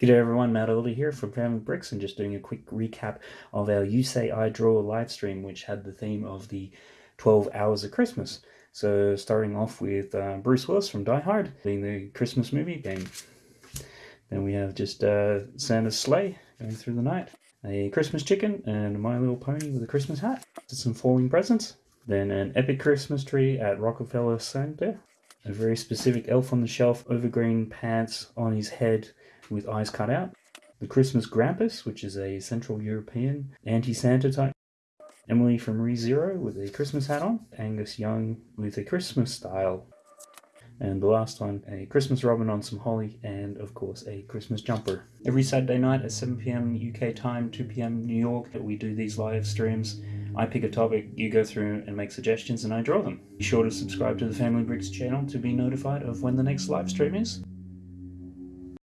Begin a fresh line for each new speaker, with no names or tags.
G'day everyone, Matt Elder here from Family Bricks and just doing a quick recap of our You Say I Draw live stream which had the theme of the 12 Hours of Christmas. So starting off with uh, Bruce Willis from Die Hard, being the Christmas movie game. Then we have just uh, Santa's sleigh going through the night, a Christmas chicken and My Little Pony with a Christmas hat, some falling presents. Then an epic Christmas tree at Rockefeller Center, a very specific elf on the shelf, overgreen pants on his head with eyes cut out. The Christmas Krampus, which is a Central European anti-Santa type. Emily from ReZero with a Christmas hat on. Angus Young with a Christmas style. And the last one, a Christmas robin on some holly, and of course a Christmas jumper. Every Saturday night at 7pm UK time, 2pm New York, that we do these live streams. I pick a topic, you go through and make suggestions, and I draw them. Be sure to subscribe to the Family Bricks channel to be notified of when the next live stream is.